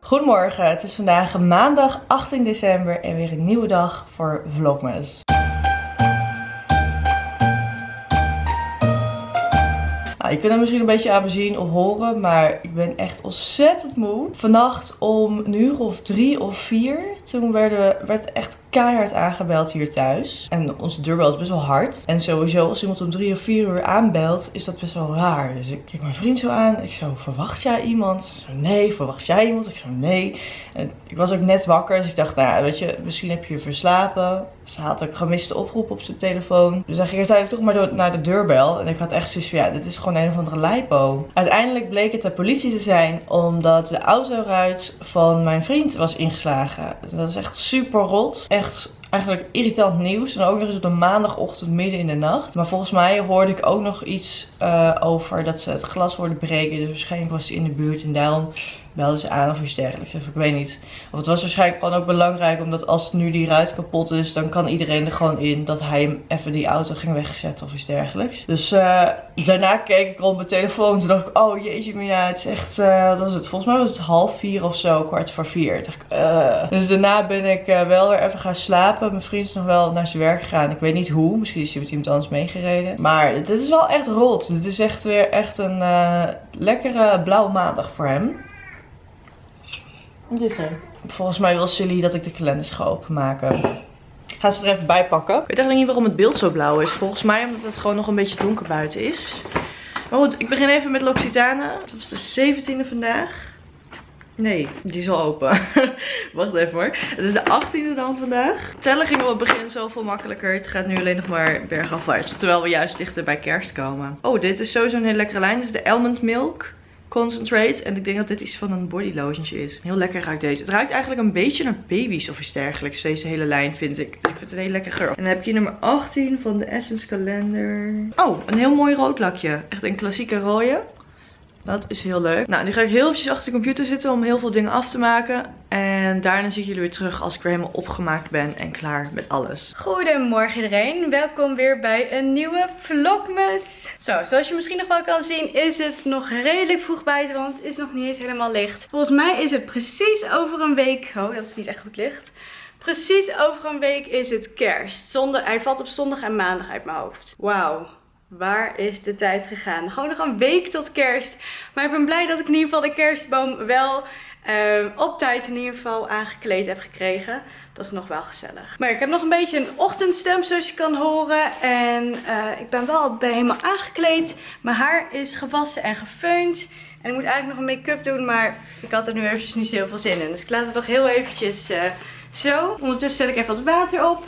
Goedemorgen, het is vandaag maandag 18 december en weer een nieuwe dag voor Vlogmas. Nou, je kunt het misschien een beetje aan me zien of horen, maar ik ben echt ontzettend moe. Vannacht om een uur of drie of vier, toen werden, werd echt keihard aangebeld hier thuis. En onze deurbel is best wel hard. En sowieso als iemand om drie of vier uur aanbelt, is dat best wel raar. Dus ik kijk mijn vriend zo aan. Ik zo, verwacht jij iemand? Zo, nee. Verwacht jij iemand? Ik zo, nee. En ik was ook net wakker, dus ik dacht, nou weet je, misschien heb je je verslapen. Ze had ook gemiste oproep op zijn telefoon. Dus hij ging uiteindelijk toch maar door, naar de deurbel. En ik had echt zoiets van, ja, dit is gewoon een of andere lipo. Uiteindelijk bleek het de politie te zijn, omdat de autoruit van mijn vriend was ingeslagen. Dat is echt super rot echt eigenlijk irritant nieuws. En ook nog eens op de maandagochtend midden in de nacht. Maar volgens mij hoorde ik ook nog iets uh, over dat ze het glas worden breken. Dus waarschijnlijk was ze in de buurt en daarom belden ze aan of iets dergelijks. Of ik weet niet. Of het was waarschijnlijk gewoon ook belangrijk. Omdat als nu die ruit kapot is, dan kan iedereen er gewoon in dat hij even die auto ging wegzetten of iets dergelijks. Dus uh, daarna keek ik rond mijn telefoon. Toen dacht ik, oh jeetje het is echt, uh, wat was het? Volgens mij was het half vier of zo, kwart voor vier. Dacht ik, uh. Dus daarna ben ik wel weer even gaan slapen. Mijn vriend is nog wel naar zijn werk gegaan. Ik weet niet hoe. Misschien is hij met iemand anders meegereden. Maar dit is wel echt rot. Dit is echt weer echt een lekkere blauwe maandag voor hem. Dit is er. Volgens mij wil Silly dat ik de kalenders ga openmaken. Ik ga ze er even bij pakken. Ik weet eigenlijk niet waarom het beeld zo blauw is. Volgens mij omdat het gewoon nog een beetje donker buiten is. Maar goed, ik begin even met L'Occitane. Dat was de 17e vandaag. Nee, die is al open. Wacht even hoor. Het is de 18e dan vandaag. Tellen ging op het begin zoveel makkelijker. Het gaat nu alleen nog maar bergafwaarts. Terwijl we juist dichter bij kerst komen. Oh, dit is sowieso een hele lekkere lijn. Dit is de Almond Milk. Concentrate. En ik denk dat dit iets van een body lotion is. Heel lekker ruikt deze. Het ruikt eigenlijk een beetje naar baby's of iets dergelijks. Deze hele lijn vind ik. Dus ik vind het een hele lekker geur. En dan heb je nummer 18 van de Essence kalender. Oh, een heel mooi rood lakje. Echt een klassieke rode. Dat is heel leuk. Nou, nu ga ik heel eventjes achter de computer zitten om heel veel dingen af te maken. En daarna zie ik jullie weer terug als ik weer helemaal opgemaakt ben en klaar met alles. Goedemorgen iedereen. Welkom weer bij een nieuwe vlogmas. Zo, zoals je misschien nog wel kan zien is het nog redelijk vroeg buiten, want het is nog niet eens helemaal licht. Volgens mij is het precies over een week... Oh, dat is niet echt goed licht. Precies over een week is het kerst. Zondag, hij valt op zondag en maandag uit mijn hoofd. Wauw. Waar is de tijd gegaan? Gewoon nog een week tot kerst. Maar ik ben blij dat ik in ieder geval de kerstboom wel uh, op tijd in ieder geval aangekleed heb gekregen. Dat is nog wel gezellig. Maar ik heb nog een beetje een ochtendstem zoals je kan horen. En uh, ik ben wel ben helemaal aangekleed. Mijn haar is gewassen en gefeund. En ik moet eigenlijk nog een make-up doen. Maar ik had er nu eventjes niet zo veel zin in. Dus ik laat het nog heel eventjes uh, zo. Ondertussen zet ik even wat water op.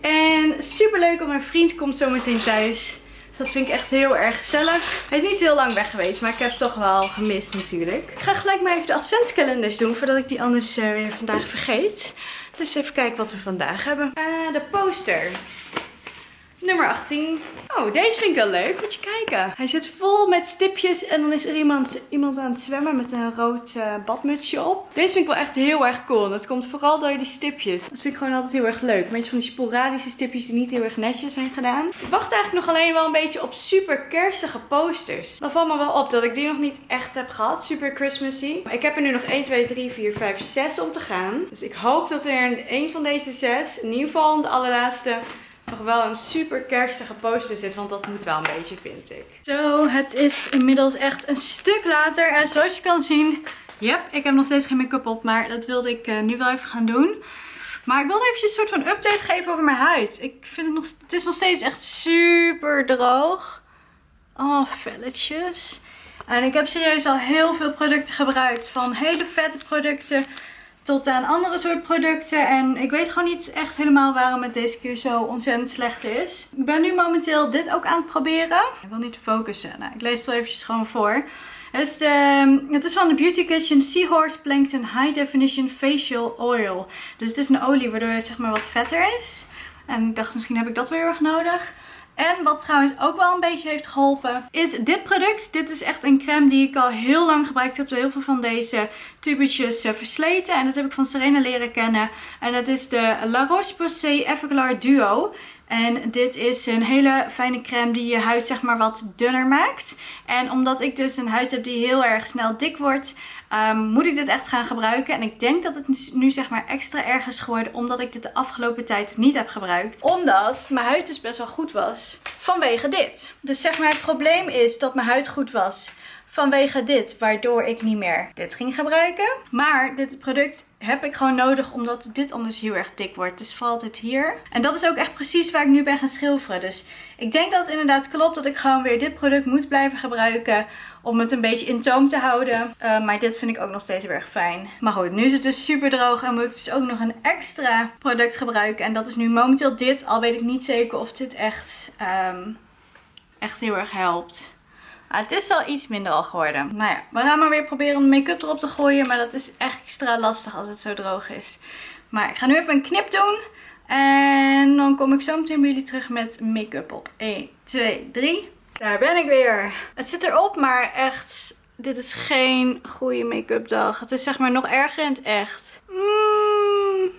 En super leuk, want mijn vriend komt zo meteen thuis. Dat vind ik echt heel erg gezellig. Hij is niet heel lang weg geweest, maar ik heb het toch wel gemist natuurlijk. Ik ga gelijk maar even de adventskalenders doen, voordat ik die anders uh, weer vandaag vergeet. Dus even kijken wat we vandaag hebben. Uh, de poster. Nummer 18. Oh, deze vind ik wel leuk. Moet je kijken. Hij zit vol met stipjes en dan is er iemand, iemand aan het zwemmen met een rood uh, badmutsje op. Deze vind ik wel echt heel erg cool. Dat komt vooral door die stipjes. Dat vind ik gewoon altijd heel erg leuk. Een beetje van die sporadische stipjes die niet heel erg netjes zijn gedaan. Ik wacht eigenlijk nog alleen wel een beetje op super kerstige posters. Dan valt me wel op dat ik die nog niet echt heb gehad. Super Christmassy. Ik heb er nu nog 1, 2, 3, 4, 5, 6 om te gaan. Dus ik hoop dat er een van deze zes, in ieder geval de allerlaatste nog wel een super kerstige poster zit. Want dat moet wel een beetje, vind ik. Zo, het is inmiddels echt een stuk later. En zoals je kan zien, yep, ik heb nog steeds geen make-up op. Maar dat wilde ik uh, nu wel even gaan doen. Maar ik wilde even een soort van update geven over mijn huid. Ik vind het nog, het is nog steeds echt super droog. Oh, velletjes. En ik heb serieus al heel veel producten gebruikt. Van hele vette producten tot aan andere soort producten. En ik weet gewoon niet echt helemaal waarom het deze keer zo ontzettend slecht is. Ik ben nu momenteel dit ook aan het proberen. Ik wil niet focussen. Nou, ik lees het wel eventjes gewoon voor. Het is, de, het is van de Beauty Kitchen Seahorse Plankton High Definition Facial Oil. Dus het is een olie waardoor het zeg maar wat vetter is. En ik dacht misschien heb ik dat weer erg nodig. En wat trouwens ook wel een beetje heeft geholpen, is dit product. Dit is echt een crème die ik al heel lang gebruikt heb. Door heel veel van deze tubetjes uh, versleten. En dat heb ik van Serena leren kennen. En dat is de La Roche-Posay Everglar Duo. En dit is een hele fijne crème die je huid zeg maar wat dunner maakt. En omdat ik dus een huid heb die heel erg snel dik wordt, um, moet ik dit echt gaan gebruiken. En ik denk dat het nu zeg maar extra erg is geworden omdat ik dit de afgelopen tijd niet heb gebruikt. Omdat mijn huid dus best wel goed was vanwege dit. Dus zeg maar het probleem is dat mijn huid goed was vanwege dit. Waardoor ik niet meer dit ging gebruiken. Maar dit product heb ik gewoon nodig omdat dit anders heel erg dik wordt. Dus valt het hier. En dat is ook echt precies waar ik nu ben gaan schilferen. Dus ik denk dat het inderdaad klopt dat ik gewoon weer dit product moet blijven gebruiken. Om het een beetje in toom te houden. Uh, maar dit vind ik ook nog steeds erg fijn. Maar goed, nu is het dus super droog. En moet ik dus ook nog een extra product gebruiken. En dat is nu momenteel dit. Al weet ik niet zeker of dit echt, um, echt heel erg helpt. Ah, het is al iets minder al geworden. Nou ja, we gaan maar weer proberen om make-up erop te gooien. Maar dat is echt extra lastig als het zo droog is. Maar ik ga nu even een knip doen. En dan kom ik zo meteen bij jullie terug met make-up op. 1, 2, 3. Daar ben ik weer. Het zit erop, maar echt, dit is geen goede make-up dag. Het is zeg maar nog erger in het echt. Mm,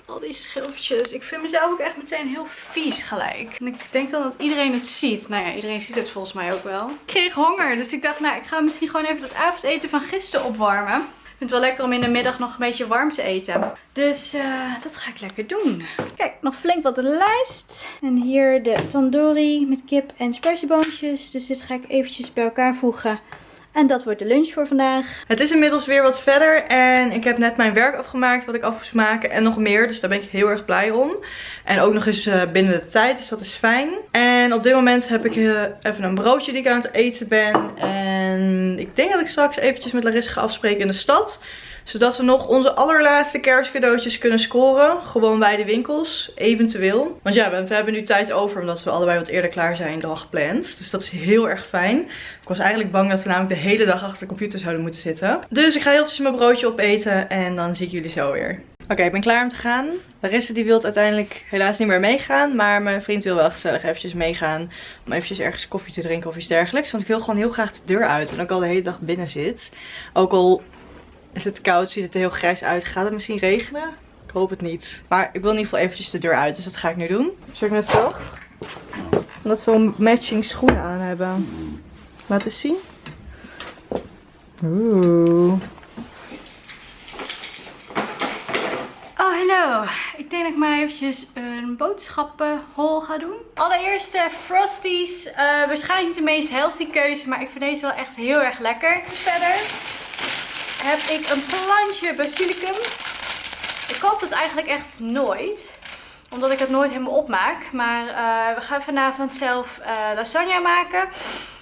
al die schilfjes. Ik vind mezelf ook echt meteen heel vies gelijk. En ik denk dan dat iedereen het ziet. Nou ja, iedereen ziet het volgens mij ook wel. Ik kreeg honger, dus ik dacht, nou, ik ga misschien gewoon even dat avondeten van gisteren opwarmen. Ik vind het wel lekker om in de middag nog een beetje warm te eten. Dus uh, dat ga ik lekker doen. Kijk, nog flink wat de lijst. En hier de tandoori met kip en spersieboontjes. Dus dit ga ik eventjes bij elkaar voegen. En dat wordt de lunch voor vandaag. Het is inmiddels weer wat verder. En ik heb net mijn werk afgemaakt wat ik af moest maken. En nog meer. Dus daar ben ik heel erg blij om. En ook nog eens uh, binnen de tijd. Dus dat is fijn. En op dit moment heb ik uh, even een broodje die ik aan het eten ben. En ik denk dat ik straks eventjes met Larissa ga afspreken in de stad zodat we nog onze allerlaatste kerstcadeautjes kunnen scoren. Gewoon bij de winkels, eventueel. Want ja, we, hebben nu tijd over omdat we allebei wat eerder klaar zijn dan gepland. Dus dat is heel erg fijn. Ik was eigenlijk bang dat we namelijk de hele dag achter de computer zouden moeten zitten. Dus ik ga heel even mijn broodje opeten en dan zie ik jullie zo weer. Oké, ik ben klaar om te gaan. Larissa die wil uiteindelijk helaas niet meer meegaan. Maar mijn vriend wil wel gezellig eventjes meegaan. Om eventjes ergens koffie te drinken of iets dergelijks. Want ik wil gewoon heel graag de deur uit. En ook al de hele dag binnen zit. Ook al is het koud, ziet het er heel grijs uit. Gaat het misschien regenen? Ik hoop het niet. Maar ik wil in ieder geval eventjes de deur uit, dus dat ga ik nu doen. Zal ik net zo? Omdat we een matching schoenen aan hebben. Laat eens zien. Oeh. Oh, hallo. Ik denk dat ik maar eventjes een boodschappenhol ga doen. Allereerst Frosties. Uh, waarschijnlijk niet de meest healthy keuze, maar ik vind deze wel echt heel erg lekker. Verder heb ik een plantje basilicum. Ik koop dat eigenlijk echt nooit. Omdat ik het nooit helemaal opmaak. Maar uh, we gaan vanavond zelf uh, lasagne maken.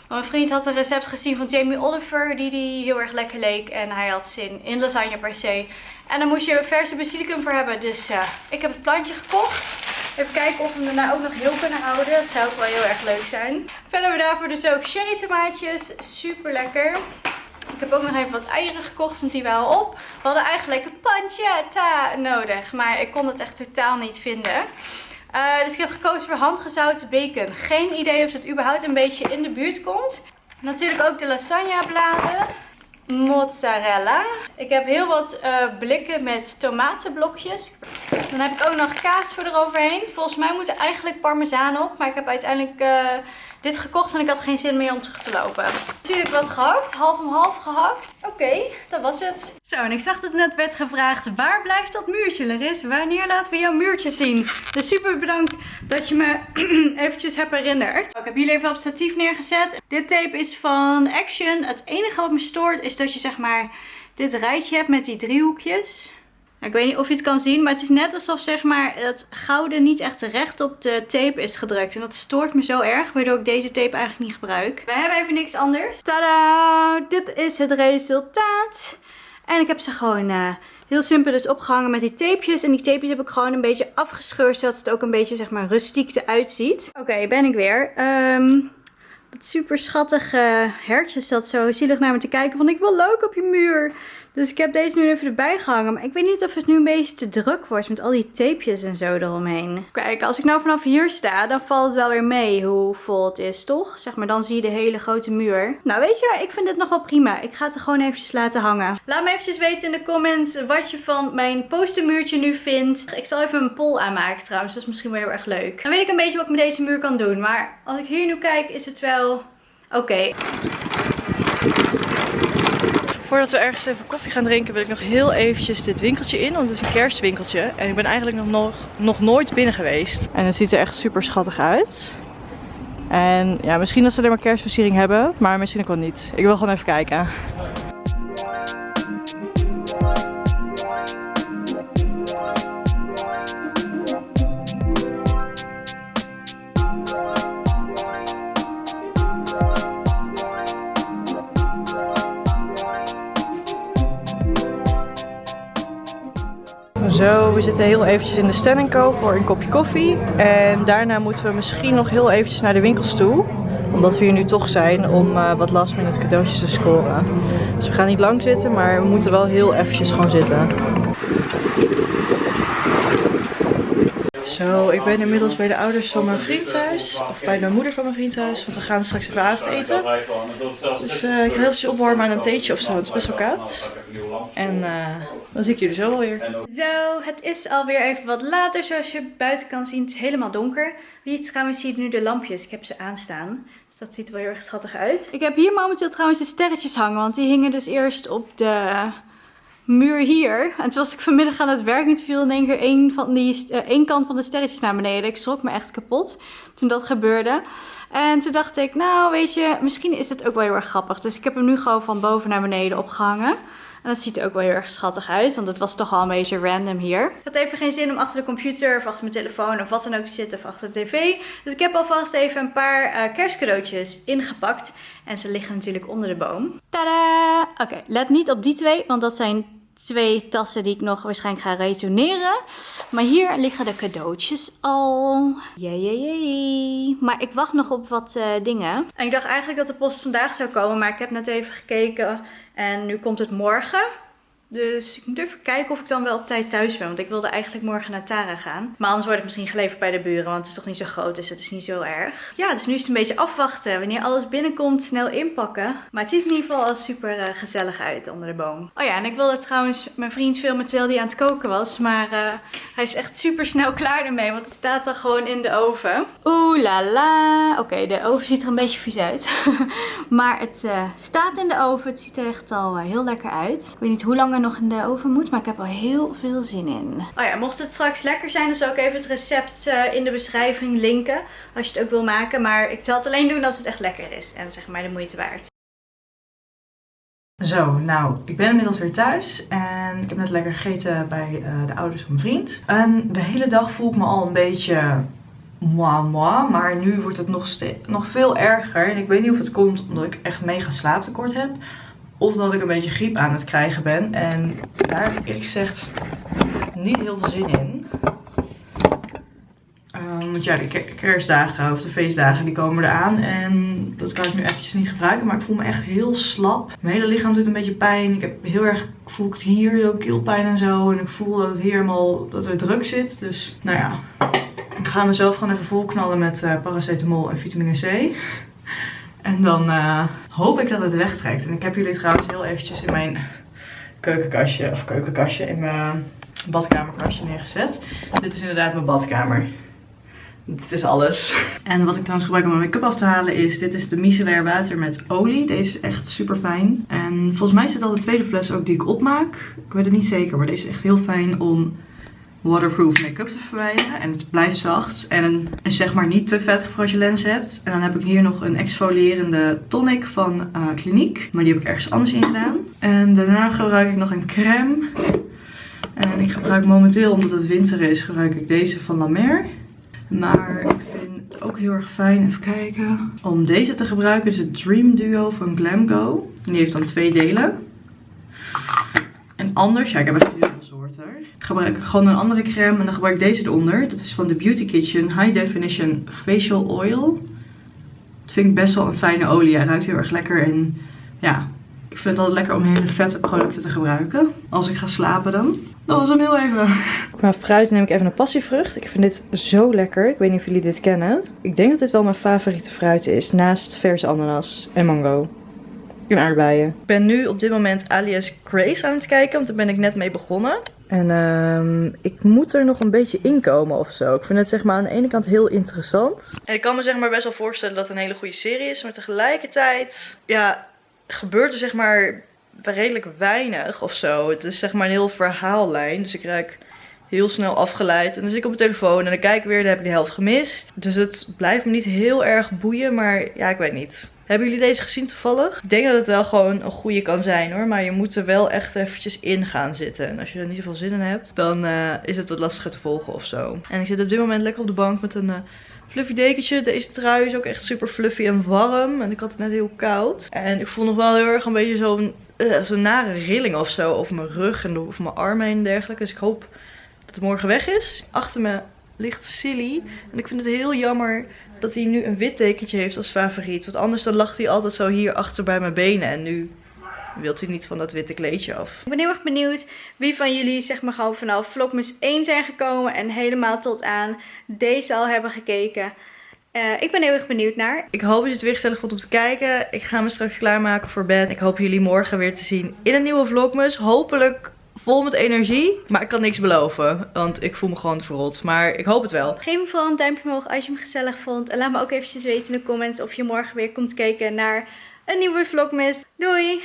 Mijn vriend had een recept gezien van Jamie Oliver die die heel erg lekker leek. En hij had zin in lasagne per se. En dan moest je verse basilicum voor hebben. Dus uh, ik heb het plantje gekocht. Even kijken of we hem daarna ook nog heel kunnen houden. Dat zou ook wel heel erg leuk zijn. Verder we daarvoor dus ook cherry tomaatjes. Super lekker. Ik heb ook nog even wat eieren gekocht, want die waren op. We hadden eigenlijk een pancetta nodig, maar ik kon het echt totaal niet vinden. Uh, dus ik heb gekozen voor handgezouten bacon. Geen idee of het überhaupt een beetje in de buurt komt. Natuurlijk ook de lasagne bladen. Mozzarella. Ik heb heel wat uh, blikken met tomatenblokjes. Dan heb ik ook nog kaas voor eroverheen. Volgens mij moet er eigenlijk parmezaan op. Maar ik heb uiteindelijk uh, dit gekocht en ik had geen zin meer om terug te lopen. Natuurlijk wat gehakt, half om half gehakt. Oké, dat was het. Zo, en ik zag dat net werd gevraagd, waar blijft dat muurtje Laris? Wanneer laten we jouw muurtje zien? Dus super bedankt dat je me eventjes hebt herinnerd. Ik heb jullie even op statief neergezet. Dit tape is van Action. Het enige wat me stoort is dat je zeg maar dit rijtje hebt met die driehoekjes. Ik weet niet of je het kan zien, maar het is net alsof zeg maar het gouden niet echt recht op de tape is gedrukt. En dat stoort me zo erg, waardoor ik deze tape eigenlijk niet gebruik. We hebben even niks anders. Tada! Dit is het resultaat. En ik heb ze gewoon uh, heel simpel dus opgehangen met die tapejes. En die tapejes heb ik gewoon een beetje afgescheurd, zodat het ook een beetje zeg maar rustiek eruit ziet. Oké, ben ik weer. Um, dat super schattige hertje zat zo zielig naar me te kijken. Van ik wil leuk op je muur. Dus ik heb deze nu even erbij gehangen. Maar ik weet niet of het nu een beetje te druk wordt met al die tapejes en zo eromheen. Kijk, als ik nou vanaf hier sta, dan valt het wel weer mee hoe vol het is, toch? Zeg maar, dan zie je de hele grote muur. Nou, weet je, ik vind dit nog wel prima. Ik ga het er gewoon eventjes laten hangen. Laat me eventjes weten in de comments wat je van mijn postermuurtje nu vindt. Ik zal even een poll aanmaken trouwens. Dat is misschien wel heel erg leuk. Dan weet ik een beetje wat ik met deze muur kan doen. Maar als ik hier nu kijk, is het wel oké. Voordat we ergens even koffie gaan drinken wil ik nog heel eventjes dit winkeltje in. Want het is een kerstwinkeltje. En ik ben eigenlijk nog, nog, nog nooit binnen geweest. En het ziet er echt super schattig uit. En ja, misschien dat ze alleen maar kerstversiering hebben. Maar misschien ook wel niet. Ik wil gewoon even kijken. Zo, we zitten heel eventjes in de Stand Co voor een kopje koffie. En daarna moeten we misschien nog heel eventjes naar de winkels toe. Omdat we hier nu toch zijn om uh, wat last minute cadeautjes te scoren. Dus we gaan niet lang zitten, maar we moeten wel heel eventjes gewoon zitten. Zo, ik ben inmiddels bij de ouders van mijn vriend thuis. Of bij de moeder van mijn vriend thuis. Want we gaan straks even avondeten. Dus uh, ik ga heel eventjes opwarmen aan een theetje of zo. Het is best wel koud. En uh, dan zie ik jullie zo alweer. Zo, het is alweer even wat later. Zoals je buiten kan zien, het is helemaal donker. Wie het trouwens ziet nu de lampjes. Ik heb ze aanstaan. Dus dat ziet er wel heel erg schattig uit. Ik heb hier momenteel trouwens de sterretjes hangen. Want die hingen dus eerst op de muur hier. En toen was ik vanmiddag aan het werk. Niet viel in één keer één, van die, uh, één kant van de sterretjes naar beneden. Ik schrok me echt kapot toen dat gebeurde. En toen dacht ik, nou weet je, misschien is het ook wel heel erg grappig. Dus ik heb hem nu gewoon van boven naar beneden opgehangen. En dat ziet er ook wel heel erg schattig uit, want het was toch al een beetje random hier. Ik had even geen zin om achter de computer of achter mijn telefoon of wat dan ook te zitten of achter de tv. Dus ik heb alvast even een paar uh, kerstcadeautjes ingepakt. En ze liggen natuurlijk onder de boom. Tada! Oké, let niet op die twee, want dat zijn twee tassen die ik nog waarschijnlijk ga retourneren. Maar hier liggen de cadeautjes al. Jee, jee, jee. Maar ik wacht nog op wat uh, dingen. En ik dacht eigenlijk dat de post vandaag zou komen, maar ik heb net even gekeken en nu komt het morgen. Dus ik moet even kijken of ik dan wel op tijd thuis ben. Want ik wilde eigenlijk morgen naar Tara gaan. Maar anders wordt het misschien geleverd bij de buren. Want het is toch niet zo groot. Dus het is niet zo erg. Ja, dus nu is het een beetje afwachten. Wanneer alles binnenkomt, snel inpakken. Maar het ziet in ieder geval al super uh, gezellig uit onder de boom. Oh ja, en ik wilde trouwens mijn vriend filmen terwijl hij aan het koken was. Maar uh, hij is echt super snel klaar ermee. Want het staat dan gewoon in de oven. Oeh la la. Oké, de oven ziet er een beetje vies uit. maar het uh, staat in de oven. Het ziet er echt al heel lekker uit. Ik weet niet hoe lang nog in de oven moet. Maar ik heb er heel veel zin in. Oh ja, mocht het straks lekker zijn, dan zal ik even het recept uh, in de beschrijving linken. Als je het ook wil maken. Maar ik zal het alleen doen als het echt lekker is. En zeg maar de moeite waard. Zo, nou, ik ben inmiddels weer thuis en ik heb net lekker gegeten bij uh, de ouders van mijn vriend. En de hele dag voel ik me al een beetje moi moi, maar nu wordt het nog, nog veel erger. En ik weet niet of het komt omdat ik echt mega slaaptekort heb. Of dat ik een beetje griep aan het krijgen ben. En daar heb ik gezegd niet heel veel zin in. Um, want ja, de kerstdagen of de feestdagen die komen eraan. En dat kan ik nu eventjes niet gebruiken. Maar ik voel me echt heel slap. Mijn hele lichaam doet een beetje pijn. Ik heb heel erg, voel ik hier zo keelpijn en zo. En ik voel dat het hier helemaal, dat er druk zit. Dus nou ja, ik ga mezelf gewoon even volknallen met uh, paracetamol en vitamine C. En dan uh, hoop ik dat het wegtrekt. En ik heb jullie trouwens heel eventjes in mijn keukenkastje, of keukenkastje, in mijn badkamerkastje neergezet. Dit is inderdaad mijn badkamer. Dit is alles. En wat ik trouwens gebruik om mijn make-up af te halen is, dit is de Micellar water met olie. Deze is echt super fijn. En volgens mij zit al de tweede fles ook die ik opmaak. Ik weet het niet zeker, maar deze is echt heel fijn om waterproof make-up te verwijderen. En het blijft zacht. En, en zeg maar niet te vettig voor als je lens hebt. En dan heb ik hier nog een exfolierende tonic van uh. Maar die heb ik ergens anders in gedaan. En daarna gebruik ik nog een crème. En ik gebruik momenteel, omdat het winter is, gebruik ik deze van La Mer. Maar ik vind het ook heel erg fijn, even kijken, om deze te gebruiken. is het Dream Duo van Glamgo. Die heeft dan twee delen. Anders, ja ik heb echt heel veel soorten. Gebruik ik gewoon een andere crème en dan gebruik ik deze eronder. Dat is van de Beauty Kitchen High Definition Facial Oil. Dat vind ik best wel een fijne olie. Hij ruikt heel erg lekker en ja, Ik vind het altijd lekker om hele vette producten te gebruiken. Als ik ga slapen dan. Dat was hem heel even. Qua fruit neem ik even een passievrucht. Ik vind dit zo lekker. Ik weet niet of jullie dit kennen. Ik denk dat dit wel mijn favoriete fruit is. Naast verse ananas en mango. En aardbeien. Ik ben nu op dit moment Alias Grace aan het kijken. Want daar ben ik net mee begonnen. En ehm, ik moet er nog een beetje inkomen of zo. Ik vind het zeg maar aan de ene kant heel interessant. En ik kan me zeg maar best wel voorstellen dat het een hele goede serie is. Maar tegelijkertijd, ja, gebeurt er zeg maar redelijk weinig of zo. Het is zeg maar een heel verhaallijn. Dus ik raak heel snel afgeleid. En dan zit ik op mijn telefoon en dan kijk ik weer, dan heb ik de helft gemist. Dus het blijft me niet heel erg boeien, maar ja, ik weet niet. Hebben jullie deze gezien toevallig? Ik denk dat het wel gewoon een goede kan zijn hoor. Maar je moet er wel echt eventjes in gaan zitten. En als je er niet zoveel zin in hebt, dan uh, is het wat lastiger te volgen of zo. En ik zit op dit moment lekker op de bank met een... Uh, fluffy dekentje. Deze trui is ook echt super fluffy en warm. En ik had het net heel koud. En ik voel nog wel heel erg een beetje zo'n zo'n nare rilling of zo over mijn rug en over mijn armen en dergelijke. Dus ik hoop dat het morgen weg is. Achter me ligt Silly. En ik vind het heel jammer dat hij nu een wit tekentje heeft als favoriet. Want anders dan lag hij altijd zo hier achter bij mijn benen. En nu wilt hij niet van dat witte kleedje af. Ik ben heel erg benieuwd wie van jullie zeg maar gewoon vanaf vlogmas 1 zijn gekomen. En helemaal tot aan deze al hebben gekeken. Uh, ik ben heel erg benieuwd naar. Ik hoop dat je het weer gezellig vond om te kijken. Ik ga me straks klaarmaken voor bed. Ik hoop jullie morgen weer te zien in een nieuwe vlogmas. Hopelijk vol met energie. Maar ik kan niks beloven. Want ik voel me gewoon verrot. Maar ik hoop het wel. Geef me vooral een duimpje omhoog als je hem gezellig vond. En laat me ook eventjes weten in de comments of je morgen weer komt kijken naar een nieuwe vlogmas. Doei!